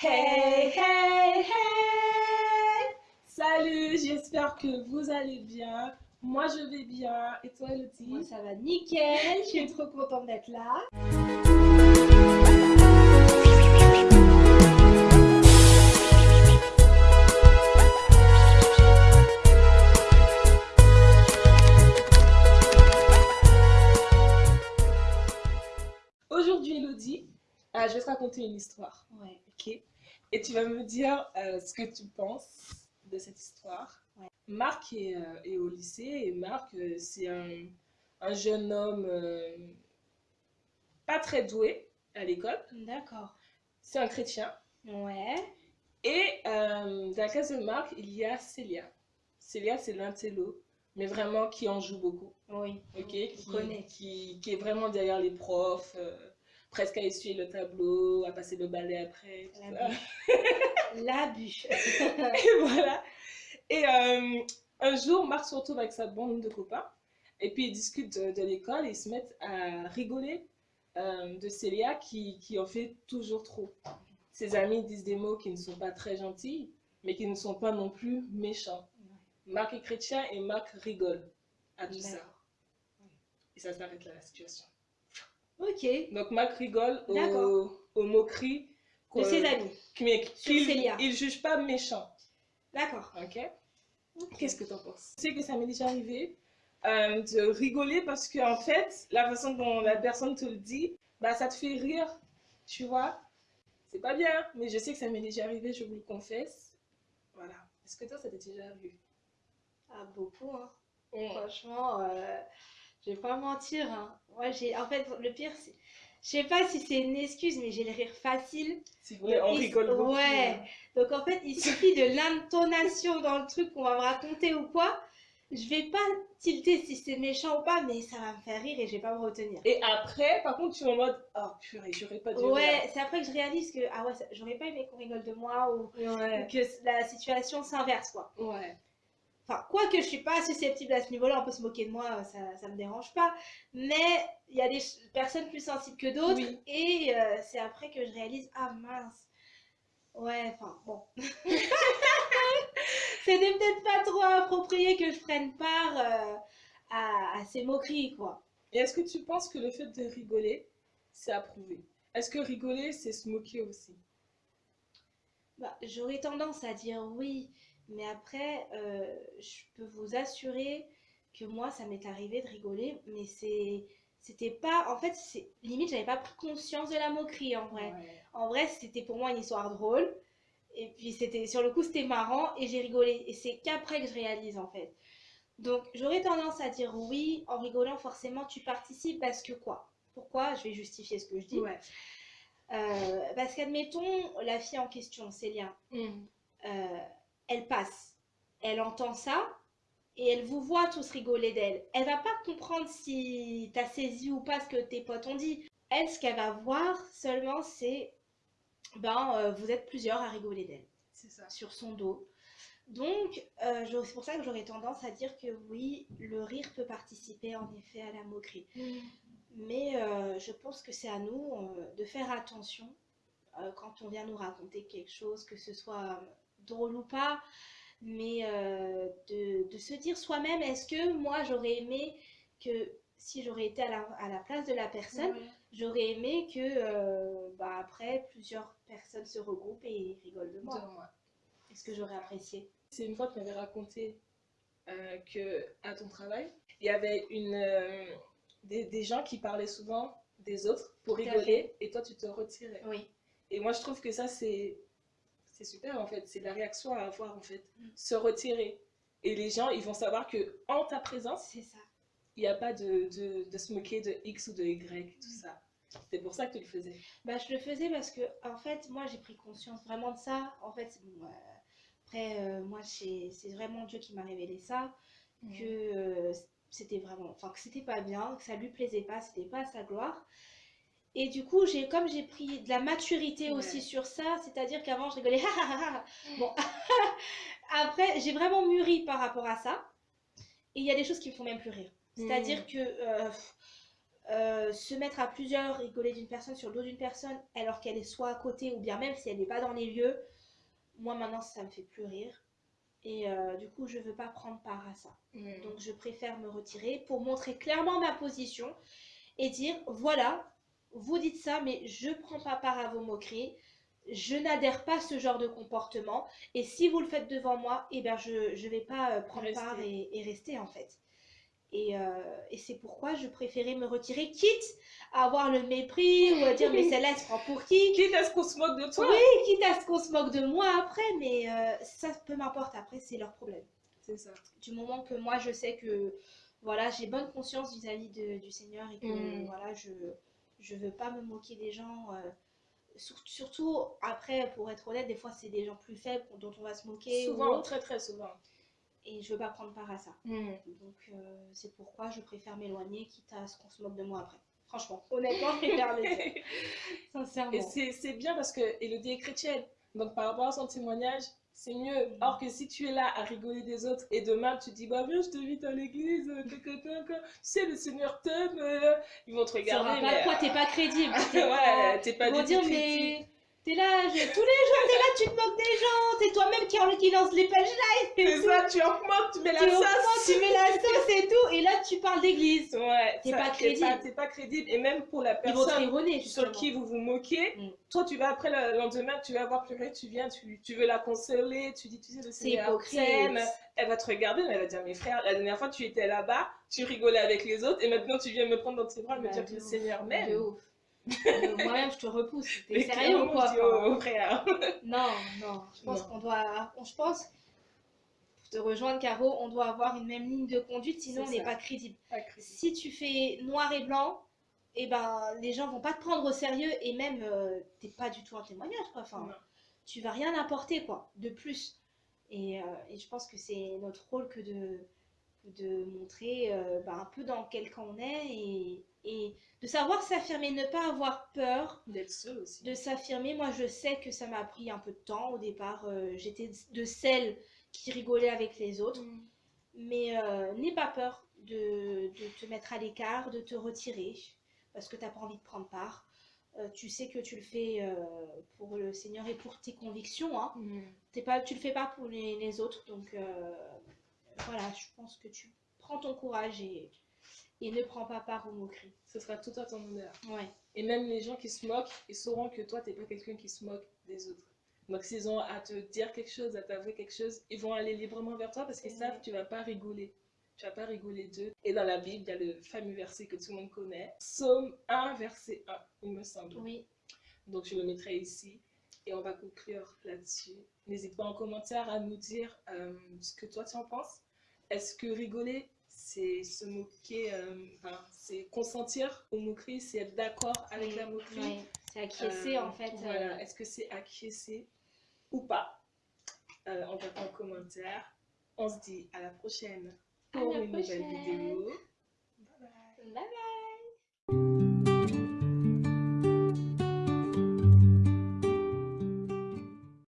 Hey, hey, hey Salut, j'espère que vous allez bien. Moi, je vais bien. Et toi, Elodie? Moi, ça va nickel. Je suis trop contente d'être là. Aujourd'hui, Elodie, euh, je vais te raconter une histoire. Et tu vas me dire euh, ce que tu penses de cette histoire. Ouais. Marc est, euh, est au lycée et Marc, euh, c'est un, un jeune homme pas très doué à l'école. D'accord. C'est un chrétien. Ouais. Et dans la classe de Marc, il y a Célia. Célia, c'est l'intello, mais vraiment qui en joue beaucoup. Oui. Ok, qui, connais. qui, qui est vraiment derrière les profs, presque à essuyer le tableau, à passer le balai après. ça. L'abus. Et voilà. Et euh, un jour, Marc se retrouve avec sa bande de copains, et puis ils discutent de, de l'école et ils se mettent à rigoler euh, de Célia qui, qui en fait toujours trop. Ses amis disent des mots qui ne sont pas très gentils, mais qui ne sont pas non plus méchants. Marc est chrétien et Marc rigole à tout ça. Et ça s'arrête là la situation. Ok. Donc Marc rigole aux, aux moqueries De ses amis. mais qu'il il juge pas méchant. D'accord. Ok Qu'est-ce que tu en penses? Tu sais que ça m'est déjà arrivé euh, de rigoler parce que en fait, la façon dont la personne te le dit, bah ça te fait rire, tu vois? C'est pas bien, mais je sais que ça m'est déjà arrivé, je vous le confesse. Voilà. Est-ce que toi, ça t'est déjà arrivé? Ah, beaucoup, hein. Franchement, euh, je vais pas mentir. Hein. Moi, j'ai. En fait, le pire, c'est. Je sais pas si c'est une excuse, mais j'ai le rire facile. C'est vrai, on Il- rigole beaucoup. Ouais. hein. Donc en fait, il suffit de l'intonation dans le truc qu'on va me raconter ou quoi. Je vais pas tilter si c'est méchant ou pas, mais ça va me faire rire et je vais pas me retenir. Et après, par contre, tu es en mode, oh purée, j'aurais pas dû. Ouais, c'est après que je réalise que ah ouais, ça- j'aurais pas aimé qu'on rigole de moi ou Ouais. que la situation s'inverse quoi. Ouais. Enfin, quoi que je suis pas susceptible à ce niveau-là, on peut se moquer de moi, ça, ça me dérange pas. Mais il y a des personnes plus sensibles que d'autres Oui. et euh, c'est après que je réalise ah mince. Ouais, enfin bon. C'était peut-être pas trop approprié que je prenne part euh, à, à ces moqueries quoi. Et est-ce que tu penses que le fait de rigoler, c'est approuvé? Est-ce que rigoler, c'est se moquer aussi? Bah, j'aurais tendance à dire oui, mais après, euh, je peux vous assurer que moi, ça m'est arrivé de rigoler, mais c'est, c'était pas, en fait, c'est limite, j'avais pas pris conscience de la moquerie en vrai. En vrai, c'était pour moi une histoire drôle, et puis c'était, sur le coup, c'était marrant, et j'ai rigolé, et c'est qu'après que je réalise en fait. Donc, j'aurais tendance à dire oui, en rigolant, forcément, tu participes parce que quoi? Pourquoi? Je vais justifier ce que je dis. Ouais. Euh, parce qu'admettons, la fille en question, Célia, Mm. euh, elle passe, elle entend ça et elle vous voit tous rigoler d'elle. Elle va pas comprendre si t'as saisi ou pas ce que tes potes ont dit. Elle, ce qu'elle va voir seulement, c'est ben euh, vous êtes plusieurs à rigoler d'elle C'est ça. sur son dos. Donc, euh, c'est pour ça que j'aurais tendance à dire que oui, le rire peut participer en effet à la moquerie. Mais euh, je pense que c'est à nous de faire attention quand on vient nous raconter quelque chose, que ce soit drôle ou pas, mais euh, de, de se dire soi-même, est-ce que moi j'aurais aimé que si j'aurais été à la, à la place de la personne, Ouais. j'aurais aimé que euh, bah, après plusieurs personnes se regroupent et rigolent de moi. Est-ce que j'aurais apprécié? C'est une fois que tu m'avais raconté euh, que à ton travail, il y avait une, euh, des, des gens qui parlaient souvent des autres pour rigoler et toi tu te retirais. Oui. Et moi je trouve que ça c'est c'est super en fait, c'est la réaction à avoir en fait, Mm. se retirer. Et les gens ils vont savoir que en ta présence, C'est ça. il n'y a pas de, de, de se moquer de X ou de Y, tout Mm. ça. C'est pour ça que tu le faisais. Bah, je le faisais parce que, en fait, moi, j'ai pris conscience vraiment de ça. En fait, bon, euh, après, euh, moi, c'est c'est vraiment Dieu qui m'a révélé ça, que euh, c'était vraiment, enfin, que c'était pas bien, que ça lui plaisait pas, c'était pas à sa gloire. Et du coup, j'ai, comme j'ai pris de la maturité Ouais. aussi sur ça, c'est-à-dire qu'avant, je rigolais, bon, après, j'ai vraiment mûri par rapport à ça. Et il y a des choses qui me font même plus rire. C'est-à-dire que euh, euh, se mettre à plusieurs, rigoler d'une personne sur le dos d'une personne, alors qu'elle est soit à côté ou bien même si elle n'est pas dans les lieux, moi maintenant ça me fait plus rire. Et euh, du coup, je veux pas prendre part à ça. Mm. Donc, je préfère me retirer pour montrer clairement ma position et dire voilà, vous dites ça, mais je prends pas part à vos moqueries. Je n'adhère pas à ce genre de comportement. Et si vous le faites devant moi, eh ben je ne vais pas euh, prendre Rester. part et, et rester en fait. Et, euh, et c'est pourquoi je préférais me retirer, quitte à avoir le mépris ou à dire mais celle-là elle se prend pour qui? Quitte à ce qu'on se moque de toi. Oui, quitte à ce qu'on se moque de moi après, mais euh, ça peu m'importe après, c'est leur problème C'est ça. du moment que moi je sais que voilà j'ai bonne conscience vis-à-vis de- du Seigneur et que Mm. voilà je je veux pas me moquer des gens euh, sur- surtout après pour être honnête des fois c'est des gens plus faibles dont on va se moquer ou Souvent, très très souvent. et je veux pas prendre part à ça donc euh, c'est pourquoi je préfère m'éloigner quitte à ce qu'on se moque de moi après franchement honnêtement je préfère le dire Et sincèrement c'est c'est bien parce que Elodie est chrétienne. Donc par rapport à son témoignage, c'est mieux. Mm. Or que si tu es là à rigoler des autres et demain tu dis bah viens je t'invite à l'église, que, sais le Seigneur t'aime, ils vont te ça regarder. aura pas. mais, quoi t'es pas crédible? T'es pas- ouais, t'es pas Ils vont dire, mais t'es là, tous les jours, t'es là, tu te moques des gens, c'est toi-même qui, qui lance les pages live et C'est ça, tu en moques, tu mets la Tu sauce. reprends, tu mets la sauce et tout, et là, tu parles d'église. Ouais, T'es pas crédible. T'es pas, crédible. Et même pour la personne sur qui vous vous moquez, Mm. toi tu vas après le lendemain, tu vas voir pleurer, tu viens, tu, tu veux la consoler, tu dis tu sais le C'est Seigneur hypocrite. t'aime. Elle va te regarder, mais elle va dire mes frères, la dernière fois tu étais là-bas, tu rigolais avec les autres, et maintenant tu viens me prendre dans tes bras et me Bah, dire que le. Seigneur m'aime. Euh, Moi-même, je te repousse. T'es sérieux ou quoi. Non, non. Je pense qu'on doit. Je pense, pour te rejoindre, Caro, on doit avoir une même ligne de conduite, sinon on n'est pas crédible. Pas crédible. si tu fais noir et blanc, et ben les gens vont pas te prendre au sérieux et même euh, t'es pas du tout un témoignage quoi. Enfin, Non. tu vas rien apporter quoi de plus. Et, euh, et je pense que c'est notre rôle que de de montrer euh, ben, un peu dans quel camp on est et, et de savoir s'affirmer, ne pas avoir peur D'être aussi. de s'affirmer. Moi, je sais que ça m'a pris un peu de temps. Au départ, euh, j'étais de celles qui rigolaient avec les autres. Mm. Mais euh, n'aie pas peur de, de te mettre à l'écart, de te retirer, parce que tu n'as pas envie de prendre part. Euh, tu sais que tu le fais euh, pour le Seigneur et pour tes convictions. Hein. Mm. T'es pas, tu le fais pas pour les, les autres. Donc euh, voilà, je pense que tu prends ton courage et, et ne prends pas part aux moqueries. Ce sera tout à ton honneur. Ouais. Et même les gens qui se moquent, ils sauront que toi, t'es pas quelqu'un qui se moque des autres. Donc s'ils ont à te dire quelque chose, à t'avouer quelque chose, ils vont aller librement vers toi parce qu'ils savent que tu vas pas rigoler. Tu vas pas rigoler d'eux. Et dans la Bible, il y a le fameux verset que tout le monde connaît. Psaume 1, verset 1, il me semble. Oui. Donc je le mettrai ici et on va conclure là-dessus. N'hésite pas en commentaire à nous dire euh, ce que toi tu en penses. Est-ce que rigoler, c'est se moquer, euh, enfin, c'est consentir aux moqueries, c'est être d'accord avec la moquerie Ouais. C'est acquiescer Euh, en fait. Voilà, euh, est-ce que c'est acquiescer ou pas On va en commentaire? On se dit à la prochaine pour une nouvelle vidéo.